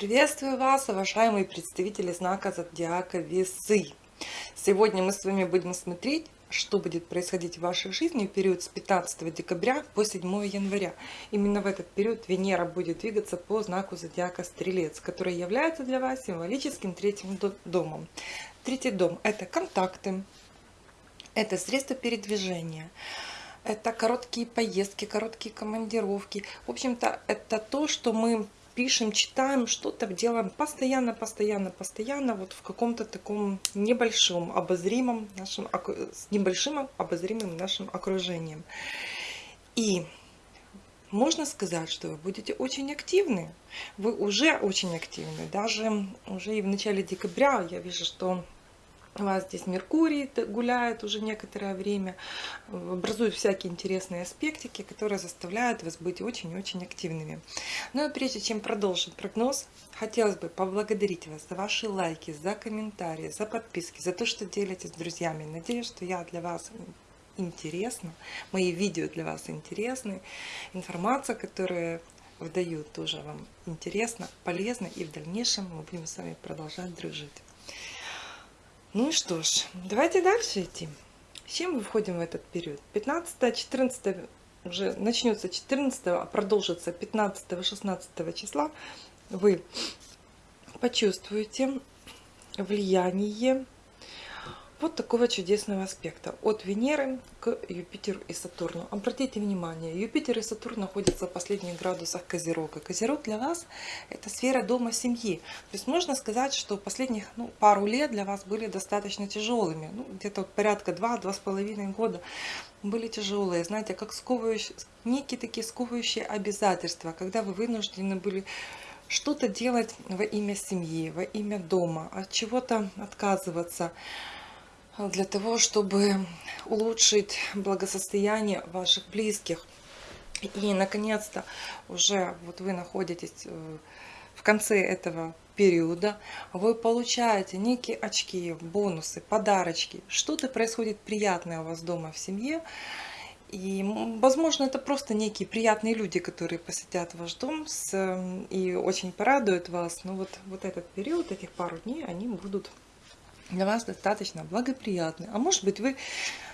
Приветствую вас, уважаемые представители знака Зодиака Весы. Сегодня мы с вами будем смотреть, что будет происходить в вашей жизни в период с 15 декабря по 7 января. Именно в этот период Венера будет двигаться по знаку Зодиака Стрелец, который является для вас символическим третьим домом. Третий дом – это контакты, это средства передвижения, это короткие поездки, короткие командировки. В общем-то, это то, что мы пишем, читаем, что-то делаем постоянно, постоянно, постоянно, вот в каком-то таком небольшом, обозримом нашем, с небольшим обозримым нашим окружением. И можно сказать, что вы будете очень активны. Вы уже очень активны. Даже уже и в начале декабря я вижу, что у вас здесь Меркурий гуляет уже некоторое время, образуют всякие интересные аспектики, которые заставляют вас быть очень-очень активными. Ну и прежде чем продолжить прогноз, хотелось бы поблагодарить вас за ваши лайки, за комментарии, за подписки, за то, что делитесь с друзьями. Надеюсь, что я для вас интересна, мои видео для вас интересны, информация, которую выдают, тоже вам интересна, полезна, и в дальнейшем мы будем с вами продолжать дружить. Ну что ж, давайте дальше идти. С чем мы входим в этот период? 15, 14, уже начнется 14, а продолжится 15, 16 числа. Вы почувствуете влияние вот такого чудесного аспекта от Венеры к Юпитеру и Сатурну. Обратите внимание, Юпитер и Сатурн находятся в последних градусах Козерога. Козерог для вас это сфера дома семьи. То есть можно сказать, что последних ну, пару лет для вас были достаточно тяжелыми. Ну, Где-то вот порядка 2-2,5 года были тяжелые. Знаете, как сковывающие, некие такие сковывающие обязательства, когда вы вынуждены были что-то делать во имя семьи, во имя дома, от чего-то отказываться для того, чтобы улучшить благосостояние ваших близких. И, наконец-то, уже вот вы находитесь э, в конце этого периода, вы получаете некие очки, бонусы, подарочки. Что-то происходит приятное у вас дома в семье. И, возможно, это просто некие приятные люди, которые посетят ваш дом с, и очень порадуют вас. Но вот, вот этот период, этих пару дней, они будут для вас достаточно благоприятны. А может быть вы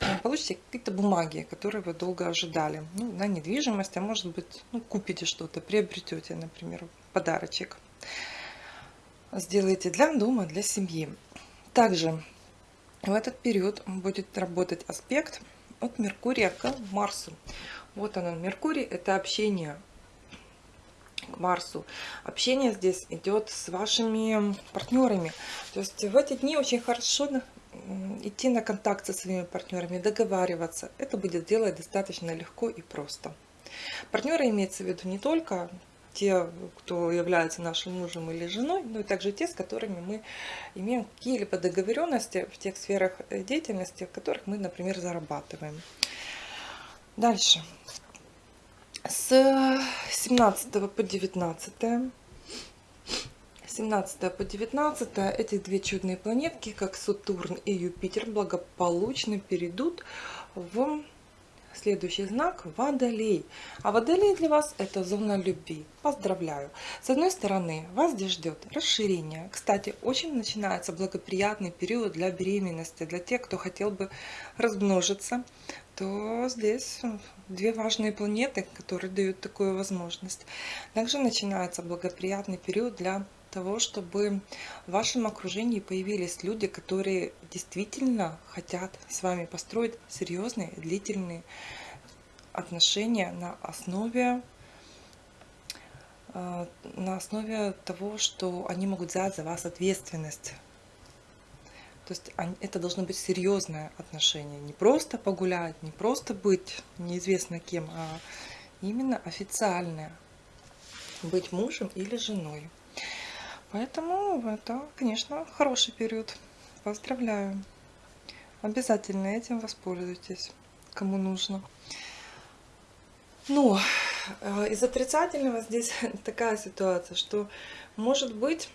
э, получите какие-то бумаги, которые вы долго ожидали. Ну, на недвижимость, а может быть ну, купите что-то, приобретете, например, подарочек. Сделайте для дома, для семьи. Также в этот период будет работать аспект от Меркурия к Марсу. Вот он, Меркурий, это общение к Марсу. Общение здесь идет с вашими партнерами. То есть в эти дни очень хорошо идти на контакт со своими партнерами, договариваться. Это будет делать достаточно легко и просто. Партнеры имеется в виду не только те, кто является нашим мужем или женой, но и также те, с которыми мы имеем какие-либо договоренности в тех сферах деятельности, в которых мы, например, зарабатываем. Дальше с 17 по 19 17 по 19 эти две чудные планетки как Сатурн и Юпитер благополучно перейдут в следующий знак Водолей. А Водолей для вас это зона любви. Поздравляю! С одной стороны, вас здесь ждет расширение. Кстати, очень начинается благоприятный период для беременности, для тех, кто хотел бы размножиться то здесь две важные планеты, которые дают такую возможность. Также начинается благоприятный период для того, чтобы в вашем окружении появились люди, которые действительно хотят с вами построить серьезные, длительные отношения на основе э, на основе того, что они могут взять за вас ответственность то есть это должно быть серьезное отношение. Не просто погулять, не просто быть неизвестно кем, а именно официальное. Быть мужем или женой. Поэтому это, конечно, хороший период. Поздравляю. Обязательно этим воспользуйтесь, кому нужно. Но э, из отрицательного здесь такая ситуация, что может быть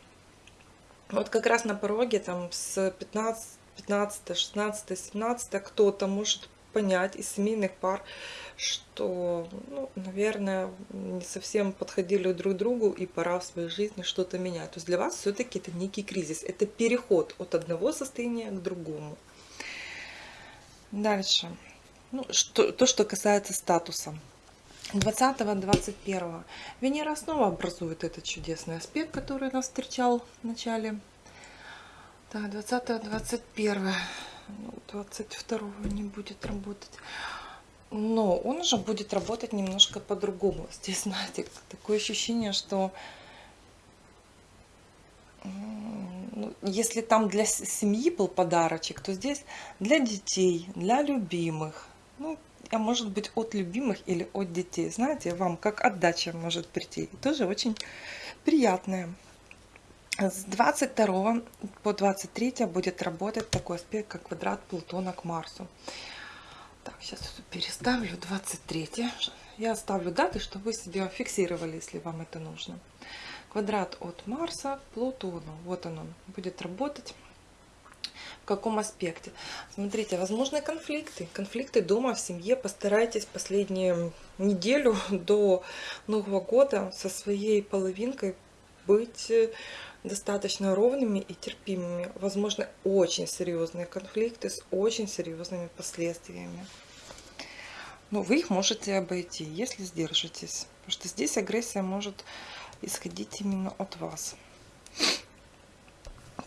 вот как раз на пороге там с 15, 15, 16, 17 кто-то может понять из семейных пар, что, ну, наверное, не совсем подходили друг другу и пора в своей жизни что-то менять. То есть для вас все-таки это некий кризис, это переход от одного состояния к другому. Дальше. Ну, что, то, что касается статуса. 20-21 Венера снова образует этот чудесный аспект, который нас встречал в начале. Так, 20-21. 22 не будет работать. Но он уже будет работать немножко по-другому. Здесь, знаете, такое ощущение, что ну, если там для семьи был подарочек, то здесь для детей, для любимых. Ну, а может быть от любимых или от детей. Знаете, вам как отдача может прийти. тоже очень приятная. С 22 по 23 будет работать такой аспект, как квадрат Плутона к Марсу. Так, сейчас переставлю 23. Я оставлю даты, чтобы вы себе фиксировали, если вам это нужно. Квадрат от Марса к Плутону. Вот он, он будет работать. В каком аспекте? Смотрите, возможны конфликты. Конфликты дома, в семье. Постарайтесь последнюю неделю до Нового года со своей половинкой быть э, достаточно ровными и терпимыми. Возможно, очень серьезные конфликты с очень серьезными последствиями. Но вы их можете обойти, если сдержитесь. Потому что здесь агрессия может исходить именно от вас.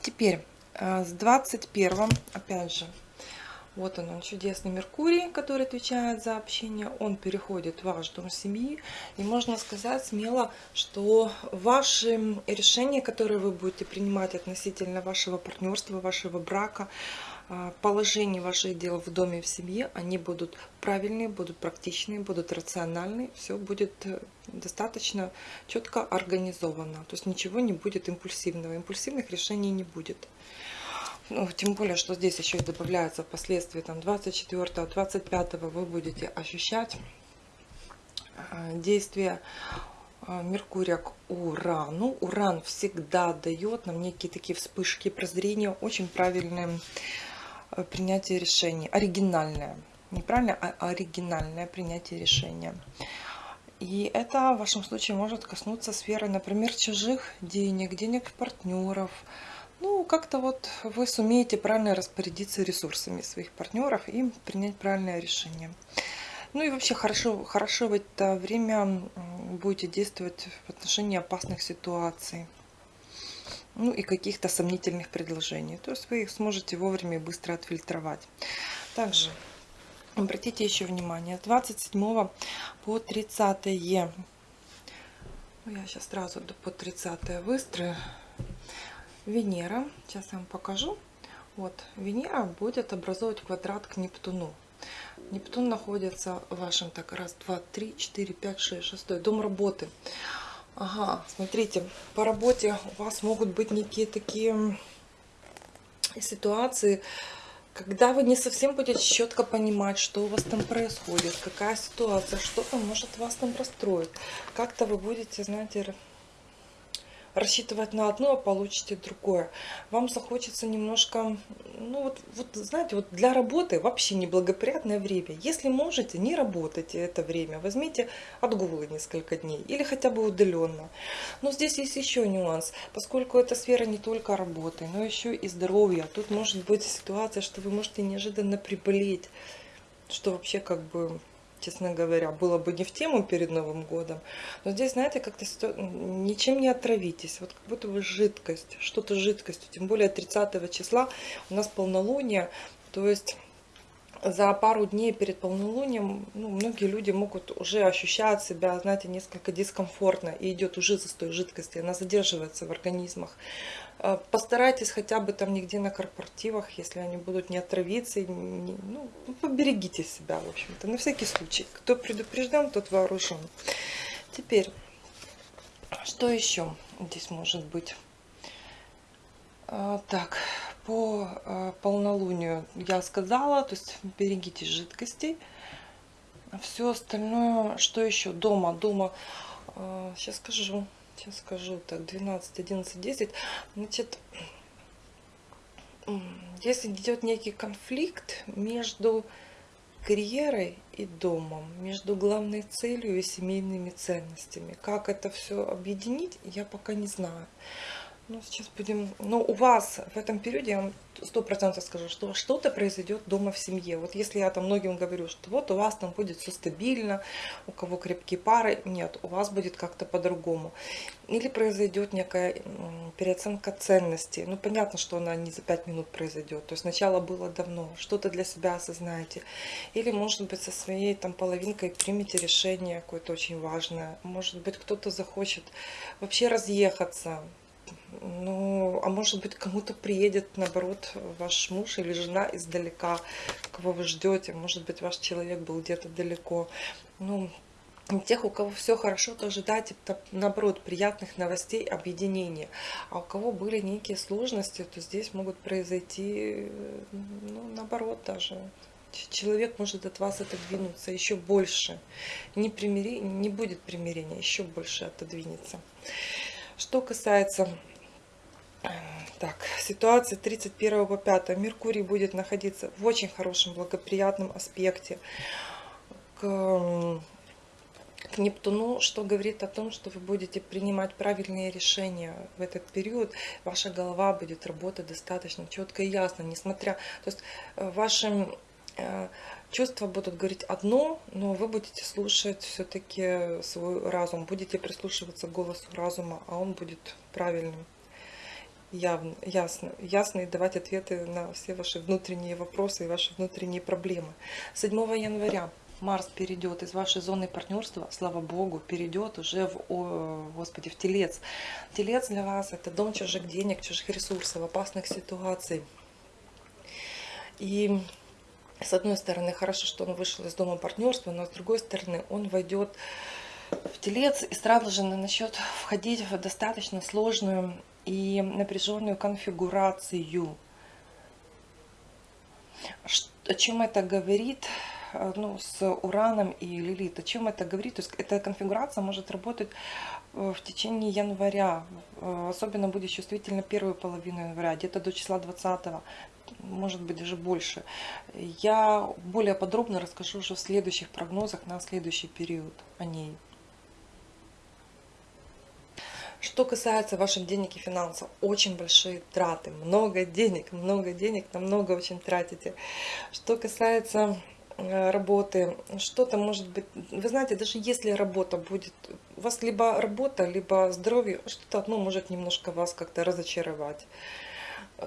Теперь с 21 опять же, вот он, он чудесный Меркурий, который отвечает за общение. Он переходит в ваш дом семьи. И можно сказать смело, что ваши решения, которые вы будете принимать относительно вашего партнерства, вашего брака, положение ваших дел в доме, в семье, они будут правильные, будут практичные, будут рациональные, все будет э, достаточно четко организовано. То есть ничего не будет импульсивного, импульсивных решений не будет. Ну, тем более, что здесь еще и добавляется впоследствии там 24 25 вы будете ощущать а, действие а, Меркурия к Урану. Уран всегда дает нам некие такие вспышки прозрения, очень правильные Э, принятие решений. Оригинальное. Не правильно, а оригинальное принятие решения. И это в вашем случае может коснуться сферы, например, чужих денег, денег партнеров. Ну, как-то вот вы сумеете правильно распорядиться ресурсами своих партнеров и принять правильное решение. Ну и вообще хорошо, хорошо в это время будете действовать в отношении опасных ситуаций ну и каких-то сомнительных предложений. То есть вы их сможете вовремя и быстро отфильтровать. Также обратите еще внимание, с 27 по 30 ну, я сейчас сразу по 30 выстрою. Венера, сейчас я вам покажу. Вот, Венера будет образовывать квадрат к Нептуну. Нептун находится в вашем, так, раз, два, три, четыре, пять, шесть, шестой, дом работы. Ага, смотрите, по работе у вас могут быть некие такие ситуации, когда вы не совсем будете четко понимать, что у вас там происходит, какая ситуация, что-то может вас там расстроить. Как-то вы будете, знаете, рассчитывать на одно, а получите другое. Вам захочется немножко, ну вот, вот знаете, вот для работы вообще неблагоприятное время. Если можете, не работайте это время, возьмите отгулы несколько дней или хотя бы удаленно. Но здесь есть еще нюанс, поскольку эта сфера не только работы, но еще и здоровья. Тут может быть ситуация, что вы можете неожиданно приболеть, что вообще как бы честно говоря, было бы не в тему перед Новым годом. Но здесь, знаете, как-то ничем не отравитесь. Вот как будто бы жидкость, что-то жидкостью. Тем более 30 числа у нас полнолуние. То есть за пару дней перед полнолунием ну, многие люди могут уже ощущать себя, знаете, несколько дискомфортно. И идет уже застой жидкости, она задерживается в организмах. Э, постарайтесь хотя бы там нигде на корпоративах, если они будут не отравиться, не, ну, поберегите себя, в общем-то, на всякий случай. Кто предупрежден, тот вооружен. Теперь, что еще здесь может быть? А, так, по а, полнолунию я сказала, то есть берегите жидкостей. Все остальное, что еще? Дома, дома, сейчас скажу, сейчас скажу, так, 12, 11, 10. Значит, если идет некий конфликт между карьерой и домом, между главной целью и семейными ценностями. Как это все объединить, я пока не знаю. Ну, сейчас будем... Но у вас в этом периоде, я вам сто процентов скажу, что что-то произойдет дома в семье. Вот если я там многим говорю, что вот у вас там будет все стабильно, у кого крепкие пары, нет, у вас будет как-то по-другому. Или произойдет некая переоценка ценностей. Ну, понятно, что она не за пять минут произойдет. То есть сначала было давно, что-то для себя осознаете. Или, может быть, со своей там половинкой примете решение какое-то очень важное. Может быть, кто-то захочет вообще разъехаться ну, а может быть, кому-то приедет, наоборот, ваш муж или жена издалека, кого вы ждете. Может быть, ваш человек был где-то далеко. Ну, тех, у кого все хорошо, то ожидайте, наоборот, приятных новостей, объединения. А у кого были некие сложности, то здесь могут произойти, ну, наоборот даже. Человек может от вас отодвинуться еще больше. Не, примири... не будет примирения, еще больше отодвинется. Что касается так, ситуация 31 по 5. Меркурий будет находиться в очень хорошем, благоприятном аспекте к, к Нептуну, что говорит о том, что вы будете принимать правильные решения в этот период. Ваша голова будет работать достаточно четко и ясно, несмотря... То есть э, ваши э, чувства будут говорить одно, но вы будете слушать все-таки свой разум, будете прислушиваться к голосу разума, а он будет правильным явно, ясно, ясно и давать ответы на все ваши внутренние вопросы и ваши внутренние проблемы. 7 января Марс перейдет из вашей зоны партнерства, слава Богу, перейдет уже в, о, Господи, в Телец. Телец для вас это дом чужих денег, чужих ресурсов, опасных ситуаций. И с одной стороны, хорошо, что он вышел из дома партнерства, но с другой стороны, он войдет в телец и сразу же начнет входить в достаточно сложную и напряженную конфигурацию. О чем это говорит э, ну, с Ураном и Лилит? О чем это говорит? То есть эта конфигурация может работать э, в течение января. Э, особенно будет чувствительно первую половину января, где-то до числа 20 может быть даже больше. Я более подробно расскажу уже в следующих прогнозах на следующий период о ней. Что касается ваших денег и финансов, очень большие траты, много денег, много денег, на много очень тратите. Что касается э, работы, что-то может быть, вы знаете, даже если работа будет, у вас либо работа, либо здоровье, что-то одно может немножко вас как-то разочаровать.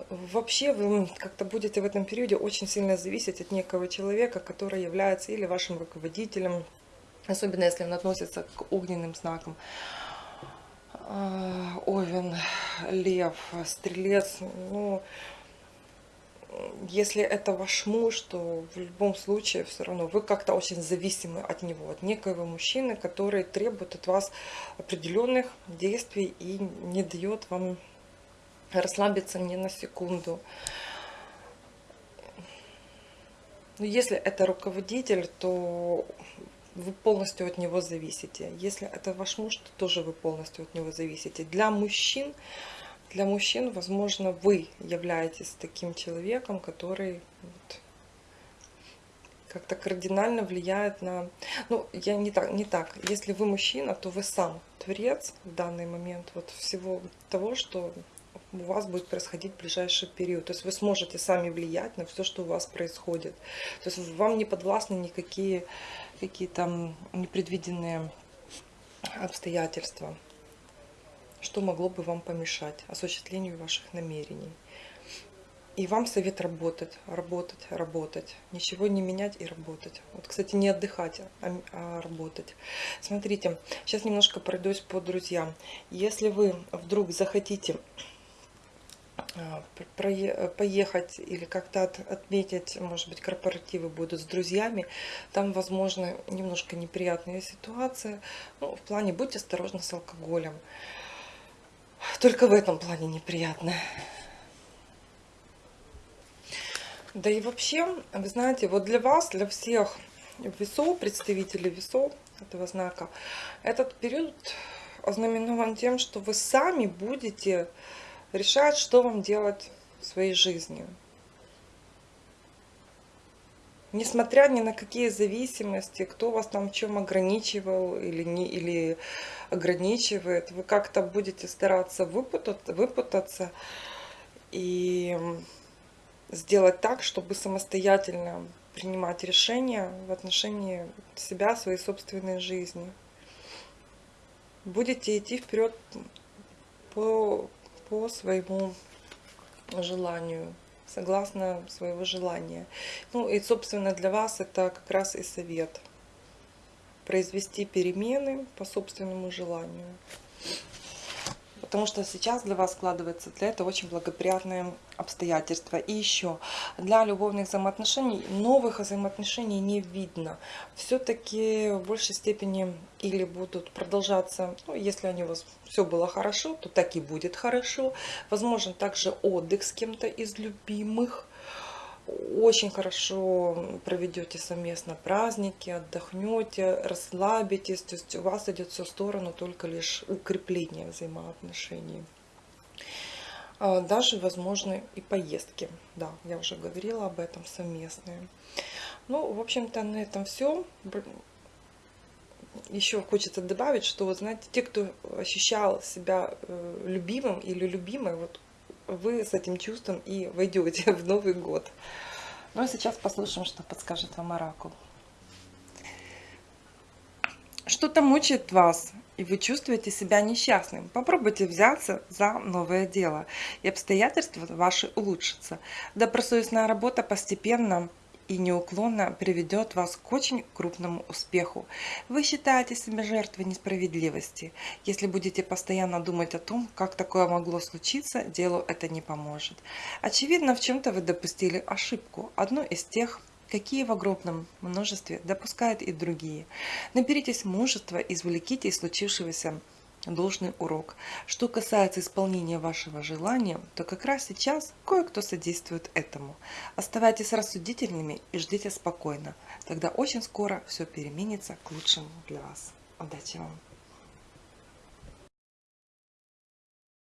Вообще вы как-то будете в этом периоде очень сильно зависеть от некого человека, который является или вашим руководителем, особенно если он относится к огненным знакам, а, Овен, Лев, Стрелец, ну, если это ваш муж, то в любом случае все равно вы как-то очень зависимы от него, от некоего мужчины, который требует от вас определенных действий и не дает вам расслабиться ни на секунду. Но если это руководитель, то вы полностью от него зависите. Если это ваш муж, то тоже вы полностью от него зависите. Для мужчин, для мужчин, возможно, вы являетесь таким человеком, который вот, как-то кардинально влияет на... Ну, я не так, не так. Если вы мужчина, то вы сам творец в данный момент вот всего того, что у вас будет происходить в ближайший период. То есть вы сможете сами влиять на все, что у вас происходит. То есть вам не подвластны никакие какие-то непредвиденные обстоятельства, что могло бы вам помешать осуществлению ваших намерений. И вам совет работать, работать, работать. Ничего не менять и работать. Вот, кстати, не отдыхать, а, а работать. Смотрите, сейчас немножко пройдусь по друзьям. Если вы вдруг захотите поехать или как-то отметить, может быть, корпоративы будут с друзьями, там, возможно, немножко неприятная ситуация. Ну, в плане будьте осторожны с алкоголем. Только в этом плане неприятно. Да и вообще, вы знаете, вот для вас, для всех весов, представителей весов этого знака, этот период ознаменован тем, что вы сами будете решать, что вам делать в своей жизни. несмотря ни на какие зависимости, кто вас там в чем ограничивал или, не, или ограничивает, вы как-то будете стараться выпутаться, выпутаться и сделать так, чтобы самостоятельно принимать решения в отношении себя, своей собственной жизни. Будете идти вперед по, по своему желанию, согласно своего желания. Ну и, собственно, для вас это как раз и совет. Произвести перемены по собственному желанию потому что сейчас для вас складывается для этого очень благоприятные обстоятельства. И еще, для любовных взаимоотношений новых взаимоотношений не видно. Все-таки в большей степени или будут продолжаться, ну, если они у вас все было хорошо, то так и будет хорошо. Возможен также отдых с кем-то из любимых очень хорошо проведете совместно праздники, отдохнете, расслабитесь. То есть у вас идет все в сторону только лишь укрепления взаимоотношений. А, даже возможны и поездки. Да, я уже говорила об этом совместные. Ну, в общем-то, на этом все. Еще хочется добавить, что, вот, знаете, те, кто ощущал себя э, любимым или любимой, вот вы с этим чувством и войдете в Новый год. Ну и сейчас послушаем, что подскажет вам Оракул. Что-то мучает вас, и вы чувствуете себя несчастным. Попробуйте взяться за новое дело, и обстоятельства ваши улучшатся. Добросовестная работа постепенно и неуклонно приведет вас к очень крупному успеху. Вы считаете себя жертвой несправедливости. Если будете постоянно думать о том, как такое могло случиться, делу это не поможет. Очевидно, в чем-то вы допустили ошибку, одну из тех, какие в огромном множестве допускают и другие. Наберитесь мужества, извлеките из случившегося должный урок. Что касается исполнения вашего желания, то как раз сейчас кое-кто содействует этому. Оставайтесь рассудительными и ждите спокойно. Тогда очень скоро все переменится к лучшему для вас. Удачи вам!